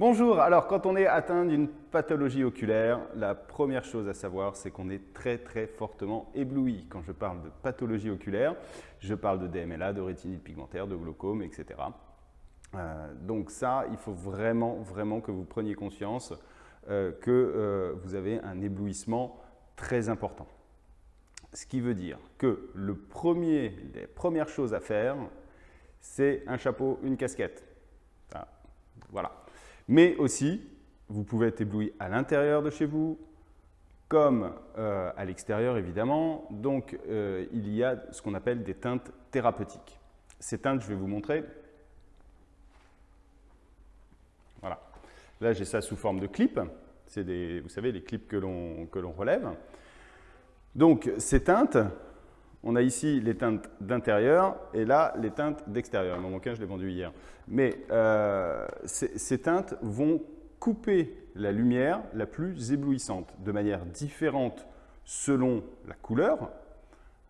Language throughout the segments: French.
Bonjour, alors quand on est atteint d'une pathologie oculaire, la première chose à savoir, c'est qu'on est très très fortement ébloui. Quand je parle de pathologie oculaire, je parle de DMLA, de rétinite pigmentaire, de glaucome, etc. Euh, donc ça, il faut vraiment, vraiment que vous preniez conscience euh, que euh, vous avez un éblouissement très important. Ce qui veut dire que le premier, les premières choses à faire, c'est un chapeau, une casquette. voilà. Mais aussi, vous pouvez être ébloui à l'intérieur de chez vous, comme euh, à l'extérieur évidemment. Donc, euh, il y a ce qu'on appelle des teintes thérapeutiques. Ces teintes, je vais vous montrer. Voilà. Là, j'ai ça sous forme de clips. C'est des, vous savez, les clips que l'on relève. Donc, ces teintes, on a ici les teintes d'intérieur et là, les teintes d'extérieur. Mon bouquin, je l'ai vendu hier. Mais euh, ces, teintes vont couper la lumière la plus éblouissante de manière différente selon la couleur.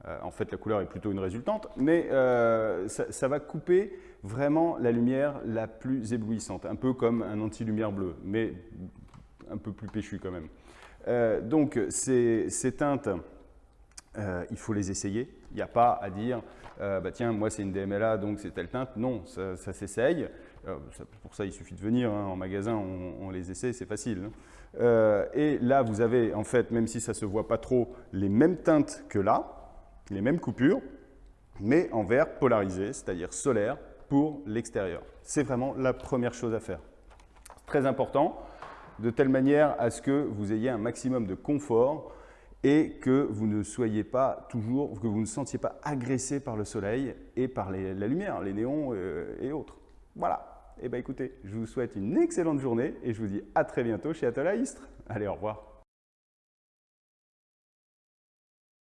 Euh, en fait, la couleur est plutôt une résultante, mais euh, ça, va couper vraiment la lumière la plus éblouissante, un peu comme un anti-lumière bleue, mais un peu plus péchu quand même. donc, ces teintes euh, il faut les essayer. Il n'y a pas à dire, euh, bah, tiens, moi c'est une DMLA, donc c'est telle teinte. Non, ça, s'essaye. Euh, pour ça, il suffit de venir hein, en magasin, on, les essaie, c'est facile. Hein. et là, vous avez, en fait, même si ça ne se voit pas trop, les mêmes teintes que là, les mêmes coupures, mais en vert polarisé, c'est-à-dire solaire, pour l'extérieur. C'est vraiment la première chose à faire. Très important, de telle manière à ce que vous ayez un maximum de confort et que vous ne soyez pas toujours, que vous ne sentiez pas agressé par le soleil et par la lumière, les néons euh, et autres. Voilà. Et eh bien écoutez, je vous souhaite une excellente journée et je vous dis à très bientôt chez Istres. Allez, au revoir.